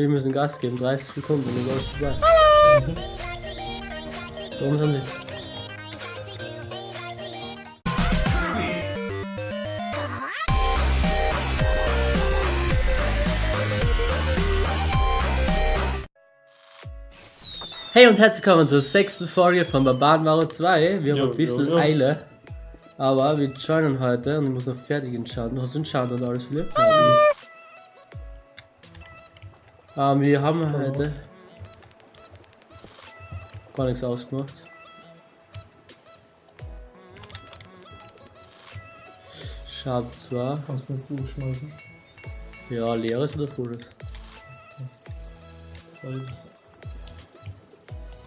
Wir müssen Gas geben, 30 Sekunden, dann alles vorbei. Warum sind die? Hey und herzlich willkommen zur sechsten Folge von Barbarenware 2. Wir haben Jo, ein bisschen jo, jo. Eile. Aber wir joinen heute und ich muss noch fertig entscheiden. Hast du einen Schaden und alles, Philipp? Ähm, wir haben heute gar nichts ausgemacht. Schade zwar. Kannst du mit Buch schmeißen. Ja, leeres oder volles?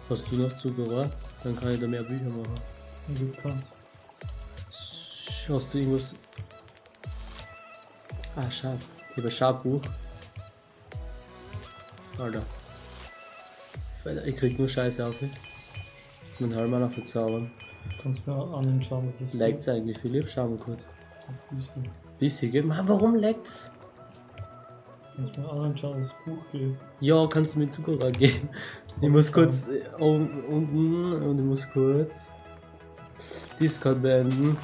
Hast du noch Zucker? Dann kann ich da mehr Bücher machen. Du kannst. Hast du irgendwas? Ah, Schab. Ich habe ein Schabbuch. Alter. Ich krieg nur Scheiße auf mich. Mein Helm noch verzaubern. Kannst mir anschauen, was das Leckt's eigentlich, Philipp? Schau mal kurz. Bisschen. Bissige? Mann, warum leckt's? Kannst mir anschauen, was das Buch geht. Ja, kannst du mir Zucker geben? Ich muss kurz äh, un- unten und ich muss kurz Discord beenden.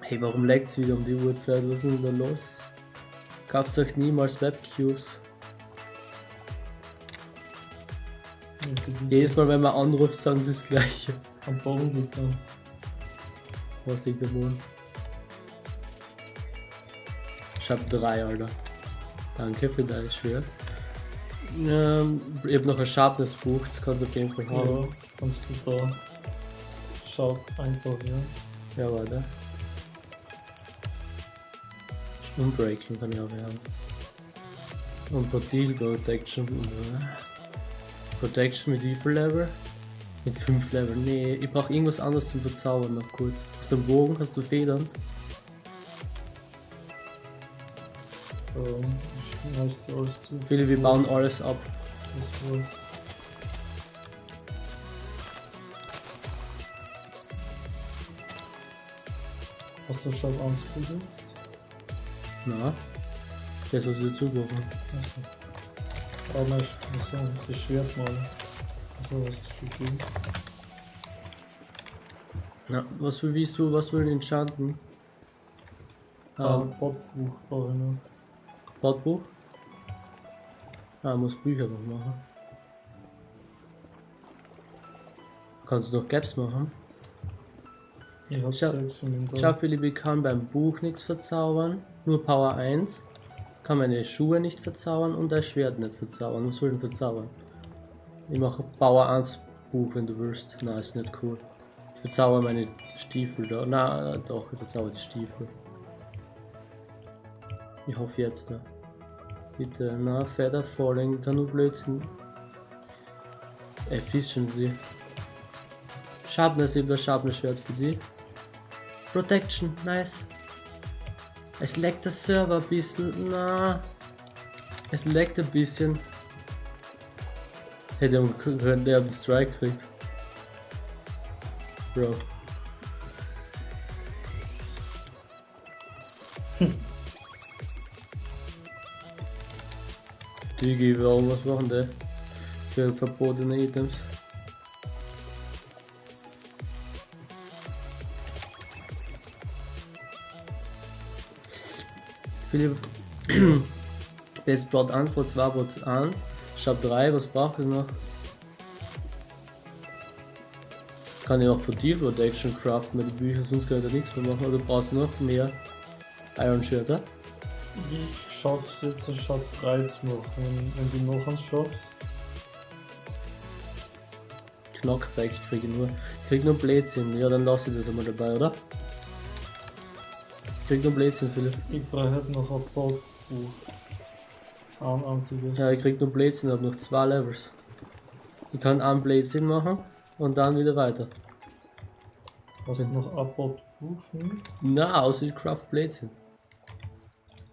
Hey, warum leckt's wieder um die Uhrzeit? Was ist denn da los? Kauft euch niemals Webcubes. Jedes Mal, wenn man anruft, sagen sie das gleiche. Am Boden liegt das. Was liegt da wohl? Ich hab drei, Alter. Danke für dein Schwert. Ähm, ich hab noch ein Sharpness-Buch, das kannst du auf jeden Fall haben. Ja, kannst du da Schaut einsortieren. Ja, warte. Unbreaking kann ich auch haben. Und Protil Protection. äh, Protection mit wie viel Level? Mit 5 Level. Nee, ich brauch irgendwas anderes zum Verzaubern noch kurz. Hast du einen Bogen? Hast du Federn? Ähm, ich schmeiß dir alles zu. Philipp, wir bauen alles ab. Das Hast du schon angesprochen? Na? Das was wir zugucken. Aber ich muss sagen, das Schwert mal. Also was ist schon gut. Na, was will, willst du, was will enchanten? Ah, Ähm, Botbuch brauche ich noch. Bordbuch? Ah, muss Bücher noch machen. Kannst du noch Gaps machen? Ich hab Schau, Philipp, ich kann beim Buch nichts verzaubern. Nur Power 1. Kann meine Schuhe nicht verzaubern und das Schwert nicht verzaubern. Was soll ich denn verzaubern? Ich mache Power 1 Buch, wenn du willst. Na, ist nicht cool. Ich verzauber meine Stiefel da. Na, doch, ich verzauber die Stiefel. Ich hoffe jetzt da. Bitte, na, Feather Falling, kann nur Blödsinn. Efficiency. Sharpness, ich hab das Sharpness-Schwert für die. Protection, nice. Es leckt das Server ein bisschen. Na. Es leckt ein bisschen. Hätte man können, der einen Strike kriegt. Bro. Digi, warum was machen der? Für verbotene Items. Philipp, jetzt Plot 1, Plot 2, Plot 1, Shop 3, was braucht ihr noch? Kann ich auch Fatigue Protection craften mit den Büchern, sonst kann ich da nichts mehr machen. Oder brauchst du noch mehr Iron Shirter? Ich schaff's jetzt, ich schaff 3 zu machen. Wenn, du noch eins schaffst, Knockback, ich kriege nur, ich krieg nur Blödsinn. Ja, dann lass ich das einmal dabei, oder? Ich krieg nur Blödsinn, Philipp. ich brauche halt noch ein. Ein einziges. Ja, ich krieg nur Blödsinn, hab noch zwei Levels. Ich kann einen Blödsinn machen und dann wieder weiter. Hast du noch ein Botbuch? Hm? Na, außer ich craft Blödsinn.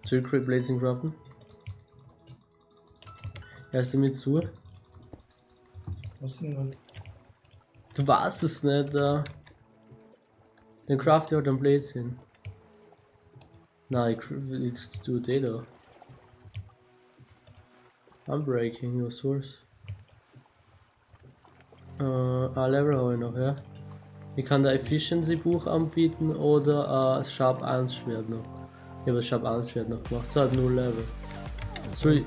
Soll ich Blödsinn craften? Hörst du mir zu? Was sind das? Du warst es nicht, da. Dann craft ich halt einen Blödsinn. Nein, ich, cr- ich tue den da. Unbreaking, was soll's? Äh, ah, Level habe ich noch, ja. Ich kann da Efficiency Buch anbieten oder äh, Sharp 1 Schwert noch. Ich habe das Sharp 1 Schwert noch gemacht. Es hat 0 Level. Soll ich.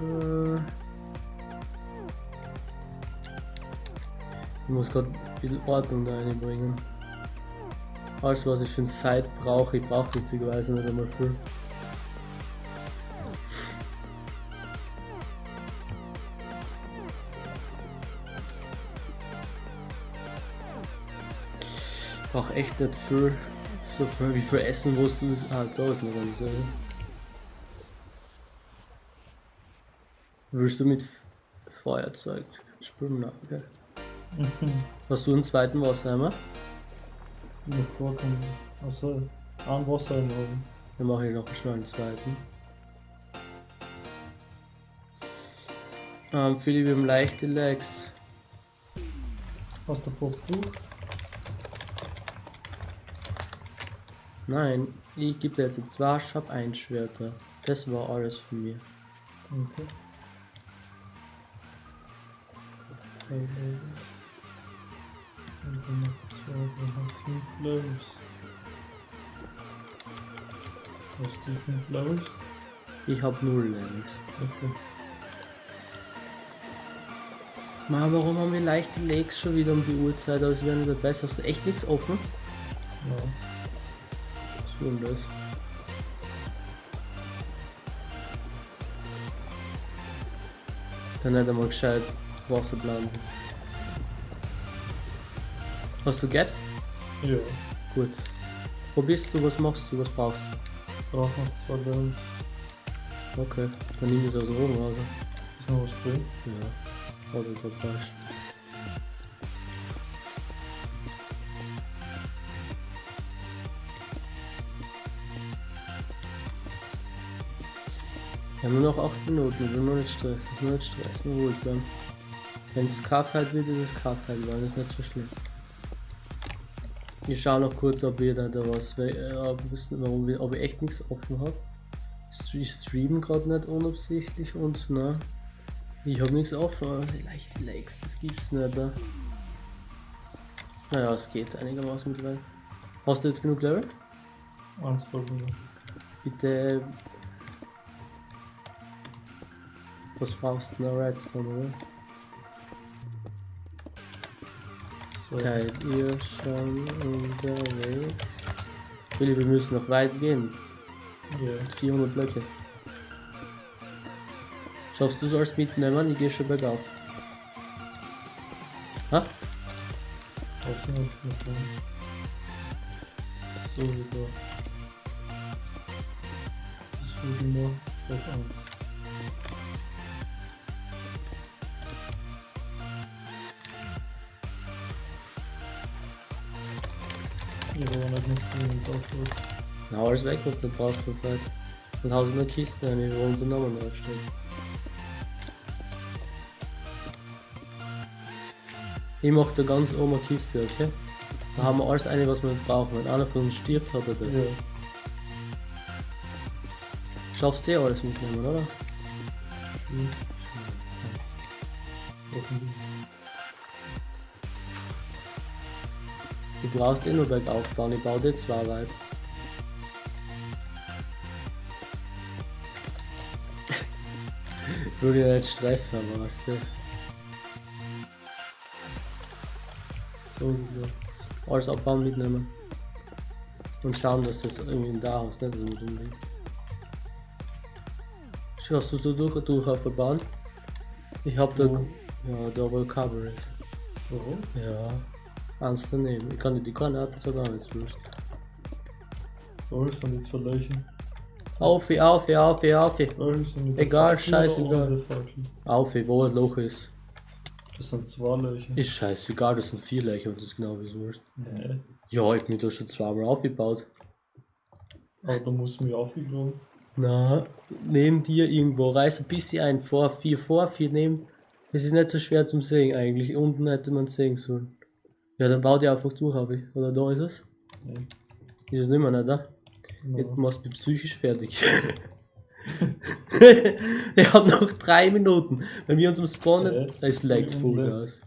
Äh, ich muss gerade ein bisschen Ordnung da reinbringen. Alles was ich für einen Fight brauche, ich brauche witzigerweise nicht einmal viel. Ich brauche echt nicht viel. So viel wie viel Essen musst du. Ah, da ist noch ganz so. Willst du mit Feuerzeug spielen? Nein, okay. Mhm. Hast du einen zweiten Wasserheimer? Mit Vorkommen. Achso, ein Wasser im Oben. Dann mache ich noch schnell einen zweiten. Ähm, Philipp, wir haben leichte Legs. Hast du Buch? Nein, ich gebe dir jetzt zwei Shop 1 Schwerter. Das war alles von mir. Okay. Drei fünf Levels. Hast du fünf Levels? Ich hab null Levels. Okay. Ma, warum haben wir leichte Legs schon wieder um die Uhrzeit? Als wären wir besser. Hast du echt nichts offen? Ja. Was ist denn das? Dann hätte man gescheit Wasser blenden. Hast du Gaps? Ja. Gut. Wo bist du? Was machst du? Was brauchst Brauch noch zwei du? Okay. Dann nimm es aus dem Oben raus. Ist noch was drin? Ja. Oder gerade falsch. Wir haben nur noch 8 Minuten, wir nur nicht stressen, nur nicht stressen, nur ruhig bleiben. Wenn es Carfight wird, ist es Carfight, weil das ist nicht so schlimm. Ich schaue noch kurz, ob wir da, da was, äh, ob, wissen, warum wir, ob ich echt nichts offen habe. Ich stream gerade nicht unabsichtlich und na, ich habe nichts offen, aber vielleicht Likes, das gibt's nicht. Da. Naja, es geht einigermaßen mit rein. Hast du jetzt genug Level? Eins voll genug. Bitte. Was brauchst du? Na, Redstone, oder? Seid ihr schon unterwegs? Willi, wir müssen noch weit gehen. Ja. 400 Blöcke. Schaffst du sollst mitnehmen? Ich gehe schon bergauf. Ha? So wieder. So. Vielleicht eins. Ich habe nicht drin im Tauschlos. Na, alles weg, was du brauchst Fight. Und hau in der Kiste rein, wo unser Name draufsteht. Ich mach da ganz oben eine Kiste, okay? Da haben wir alles eine, was wir brauchen. Wenn einer von uns stirbt, hat er das. Ja. Schaffst du eh alles mitnehmen, oder? Hm. Du brauchst eh nur bergauf bauen, ich baue dir zwei weit. Ich will dir nicht Stress haben, weißt du? So wieder. Alles abbauen, mitnehmen. Und schauen, dass das irgendwie da ist, nicht so dem Ding. Schaust du so durch, durch auf der Bahn? Ich hab da. Wo? Ja, da wo Cover ist. Warum? Ja. Eins daneben. Ich kann dir die Koordinaten sogar nicht wurscht. Alles von den zwei Leichen. Auf, auf, auf, auf. Egal, scheißegal. Auf, wo ein Loch ist. Das sind zwei Leichen. Ist scheißegal, das sind vier Löcher und das ist genau wie es wurscht. Nee. Ja, ich bin da schon zweimal aufgebaut. Aber da muss man ja aufgegraben. Na, neben dir irgendwo, reiß ein bisschen ein, vor, vier vor, vier neben. Es ist nicht so schwer zum Sehen eigentlich. Unten hätte man sehen sollen. Ja, dann bau die einfach durch, habe ich. Oder da ist es? Nee. Ist es nicht mehr, nicht da? Jetzt machst du mich psychisch fertig. er hat noch drei Minuten. Wenn wir uns im Spawnen, Zeit. da ist lag Wie Vollgas.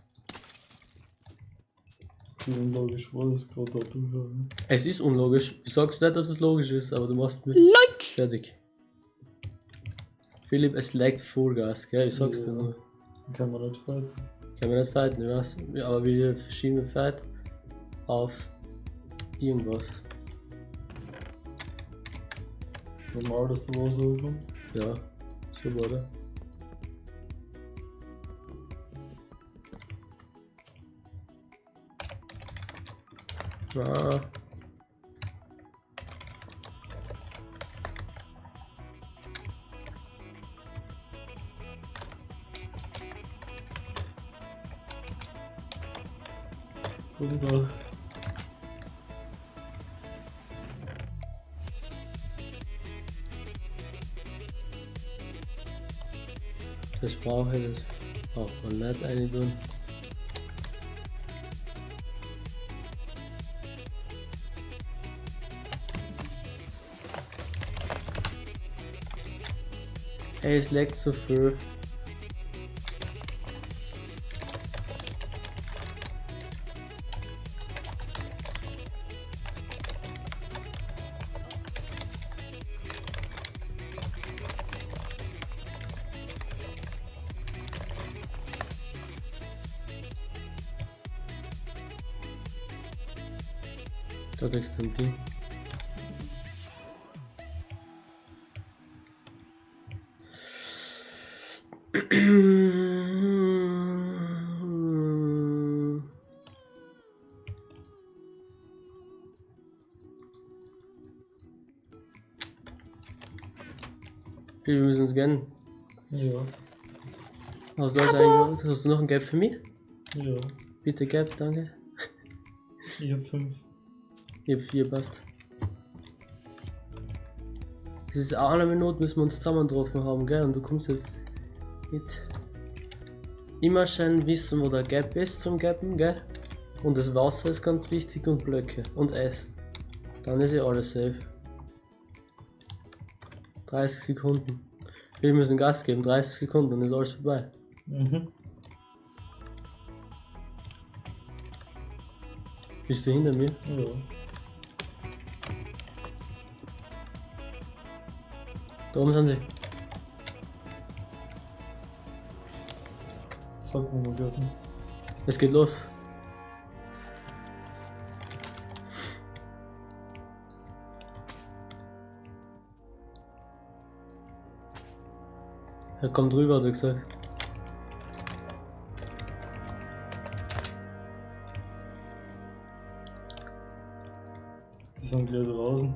Wie unlogisch war das gerade da durchhaben. Es ist unlogisch. Ich sag's nicht, dass es logisch ist, aber du machst mich like. fertig. Philipp, es laggt Vollgas, gell? Ich sag's dir Ja. nur. Kann man nicht fighten. Kann man nicht fighten, ich weiß. Ja, Aber wir verschieben den Fight auf irgendwas. Normal, dass da was hochkommt. Ja, so wurde. Ah. Ey, es leckt so viel. Da Wir müssen uns gönnen. Ja. Hast du, das eigentlich, hast du noch ein Gap für mich? Ja. Bitte Gap, danke. Ich hab fünf. Ich hab vier, passt. Es ist auch eine Minute, müssen wir uns zusammen getroffen haben, gell? Und du kommst jetzt mit. Immer schön wissen, wo der Gap ist zum Gappen, gell? Und das Wasser ist ganz wichtig und Blöcke und Eis. Dann ist ja alles safe. 30 Sekunden. Wir müssen Gas geben, 30 Sekunden, dann ist alles vorbei. Mhm. Bist du hinter mir? Ja. Da oben sind sie. Mal gerade. Es geht los. Er kommt rüber, hat er gesagt. Die sind gleich draußen.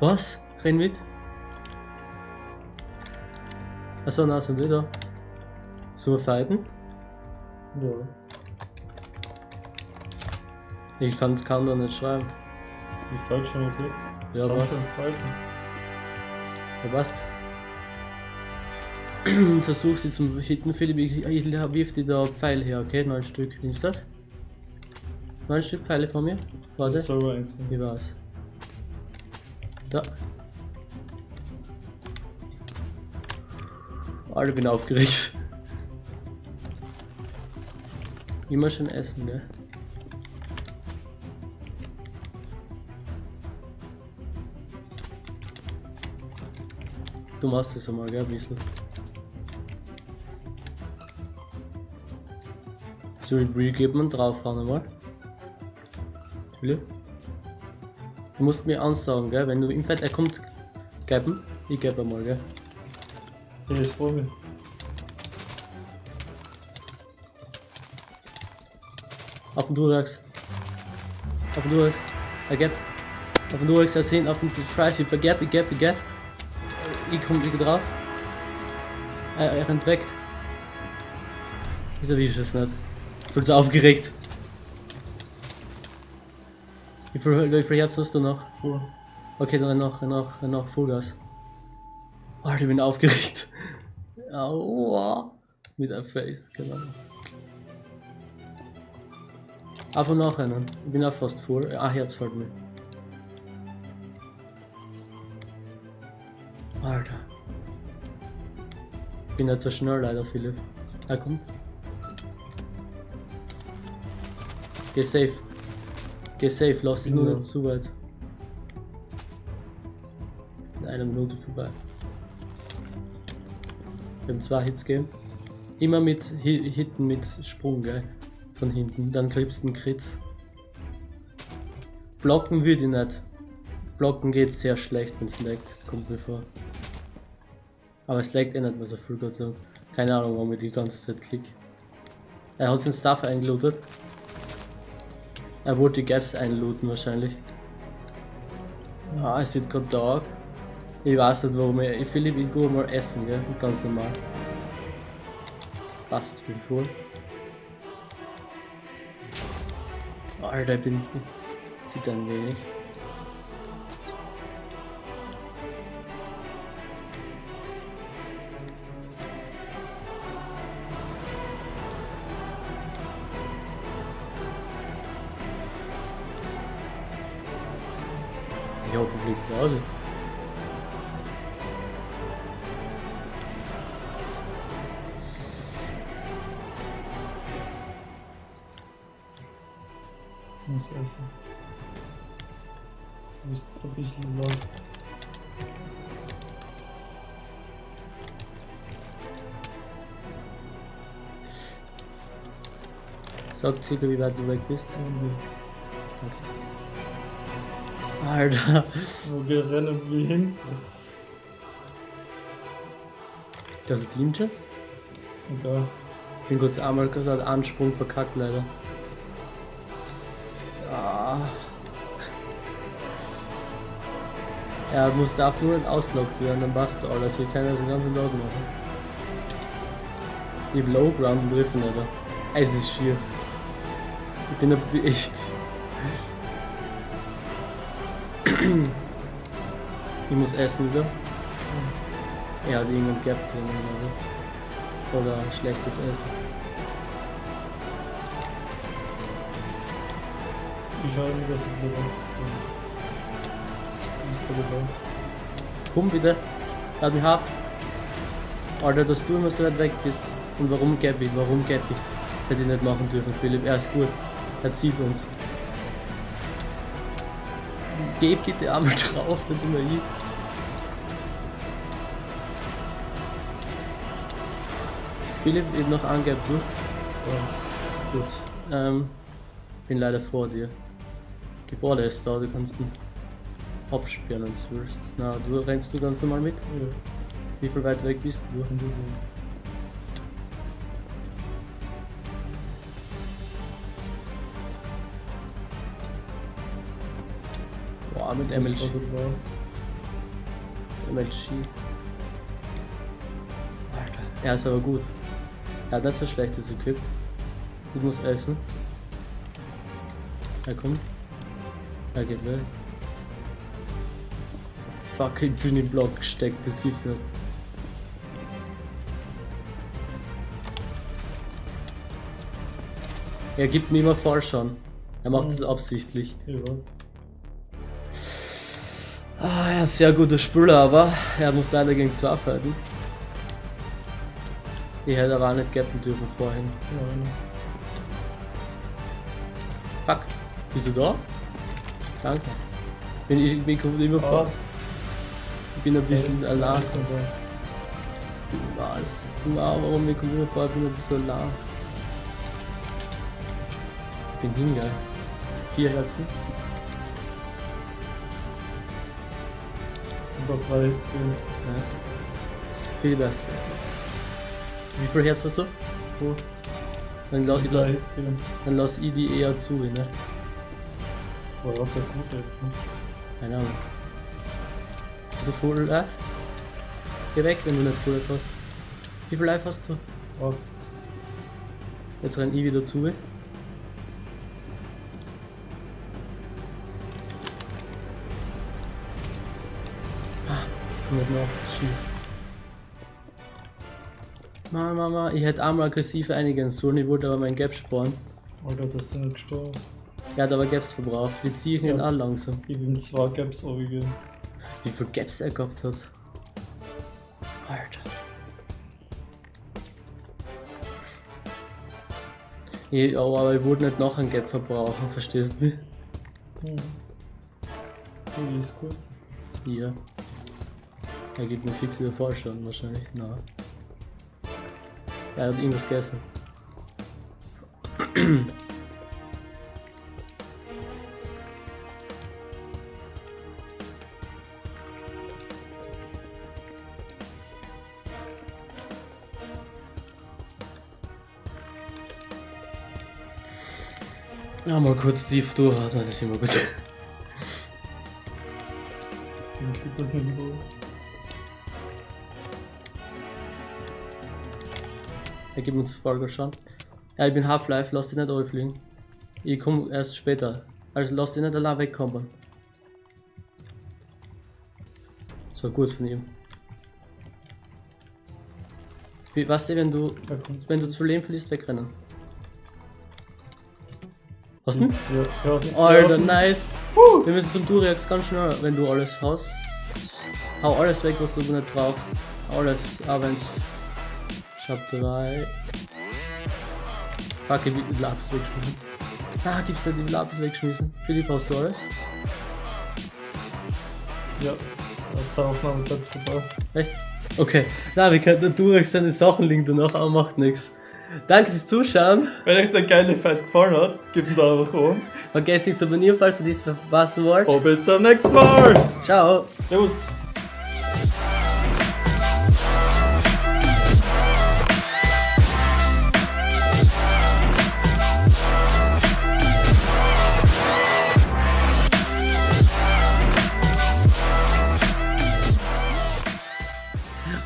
Was? Renn mit? Achso, na, sind die da? Wir fighten? Ja. Ich kann, kann da nicht schreiben. Ich fight schon, okay? Ja, was? Ja, passt. Versuch sie zum Hitten, Philipp. Ich, ich wirf dir da Pfeile her, okay? Neun Stück. Nimmst du das? Neun Stück Pfeile von mir? Warte. Selber eins. Wie war's? Da. Alter, bin aufgeregt. Immer schön essen, gell? Du machst das einmal, gell, ein bisschen. So, Real gibt man draufhauen einmal. Philipp? Du musst mir ansagen, gell? Wenn du im Fett, er kommt, geben. Ich gebe mal, gell? Der ist vor Auf den Durex. Auf den Durex. Er gibt. Auf den Durex, er sehen, auf den Drive, ich geb, ich geb, ich geb. Ich komm, ich drauf. Er, er rennt weg. Ich erwische es nicht. Ich bin so aufgeregt. Wie viel, wie viel Herzen hast du noch? Okay, dann noch, noch, noch Vollgas. Oh, ich bin aufgeregt. Aua. Mit einem Face, genau. Einfach noch einen. Ich bin auch fast voll. Ah, Herz fällt mir. Alter. Ich bin nicht so schnell leider, Philipp. Ah, komm. Geh safe. Geh safe, lass dich nur Ja. nicht zu weit. In einer Minute vorbei. Wir haben zwei Hits gegeben. Immer mit Hi- Hitten mit Sprung, gell? Von hinten. Dann kriegst du einen Kritz. Blocken würde ich nicht. Blocken geht sehr schlecht, wenn es laggt. Kommt mir vor. Aber es laggt eh nicht mehr so viel, Gott sei Dank. Keine Ahnung, warum ich die ganze Zeit klick. Er hat seinen Stuff eingelootet. Er wollte die Gaps einlooten wahrscheinlich. Ah, es wird gerade Tag. Ich weiß nicht warum ich. Ich Philipp, ich mal essen, gell? Ganz normal. Passt viel vor. Alter, ich bin. Sieht ein wenig. Sag circa, wie weit du weg bist. Und Alter. Wo wir rennen wir hin? Das ist Team Chest? Egal. Ich bin kurz einmal gerade Ansprung verkackt leider. Ah. Er muss darf nur nicht auslockt werden, dann passt alles. Wir können das den ganzen Tag machen. Ich hab Low Ground und Riffen, Alter. Es ist schier. Ich bin ein echt. Ich muss essen wieder. Er hat irgendein Gap drin oder, oder schlechtes Essen. Ich schaue mir das wieder an. Du bist gerade dabei. Komm bitte. Lad mich auf. Alter, dass du immer so weit weg bist. Und warum ich? Warum ich? Das hätte ich nicht machen dürfen, Philipp. Er ist gut. Er zieht uns. Geh bitte einmal drauf, nicht immer ich. Philipp, eben noch angehabt, du? Ja, gut. Ähm, bin leider vor dir. Gebäude ist da, du kannst ihn absperren, wenn du willst. Na, du rennst du ganz normal mit? Ja, Wie viel weit weg bist du? Boah, mit MLG. MLG. Alter. Er ist aber gut. Er hat nicht so schlechtes Equip. Ich muss essen. Er kommt. Er geht weg. Fuck, ich bin im Block gesteckt, das gibt's nicht. Er gibt mir immer falsch an. Er macht es absichtlich. Ich weiß. Ah, ja, sehr guter Spieler, aber er muss leider gegen zwei fighten. Ich hätte aber auch nicht gappen dürfen vorhin. Fuck, bist du da? Danke. Bin ich, ich kommt immer Ah. vor. Ich bin ein bisschen Hey, allein. was? Wow, warum mir kommt immer vor, ich bin ein bisschen allein. Ich bin hingeil. Vier Herzen. Über drei jetzt gehen. Viel besser. Wie viel Herz hast du? Gut. Dann lass, gehen. dann lass ich die eher zu, ne? Hat der gut helfen. Keine Ahnung. Hast du Full Life? Geh weg, wenn du nicht Full Life hast. Wie viel Life hast du? Oh, Jetzt renn ich wieder zu. Nicht nach. Schief. Mama, Mama, ich hätte einmal aggressiv einigen sollen, ich wollte aber mein Gap sparen. Alter, das sind nicht gestorben. Er hat aber Gaps verbraucht. Die ziehe ich Ja. nicht an langsam. Ich bin zwei Gaps runtergehen. Wie viel Gaps er gehabt hat. Alter. Ich, aber aber ich wollte nicht noch ein Gap verbrauchen, verstehst du mich? Hm. Die ist gut. Ja. Er gibt mir fix wieder Vollschaden wahrscheinlich. Na. Er hat irgendwas gegessen. Ja, mal kurz tief durchatmen, das ist immer gut. Den kriegt das nicht gut. Er gibt uns Folge schon. Ja, ich bin Half-Life, lass dich nicht fliegen. Ich komme erst später. Also lass dich nicht allein wegkommen. Das war gut von ihm. Wie, weißt du, wenn du, wenn du zu Leben verlierst, wegrennen. Was denn? Ja, ja. Alter, nice. Wir müssen zum Duriax ganz schnell, wenn du alles hast. Hau alles weg, was du nicht brauchst. Alles, auch wenn's. Ich hab drei. Fuck, ich will die Lapis wegschmissen. Ah, gibt's nicht die Lapis wegschmissen? Philipp, hast du alles? Ja. Jetzt Aufnahmezeit ist vorbei. Echt? Okay. Na, wir könnten den Durax seine Sachen liegen danach, aber macht nichts. Danke fürs Zuschauen. Wenn euch der geile Fight gefallen hat, gebt einen Daumen nach oben. Vergesst nicht zu abonnieren, falls ihr dies verpassen wollt. Und bis zum nächsten Mal. Ciao. Servus.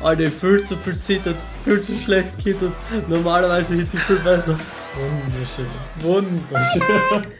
Alter, viel zu viel zittert, viel zu schlecht kittert. Normalerweise hätte ich viel besser. Wunderschön. Wunderschön.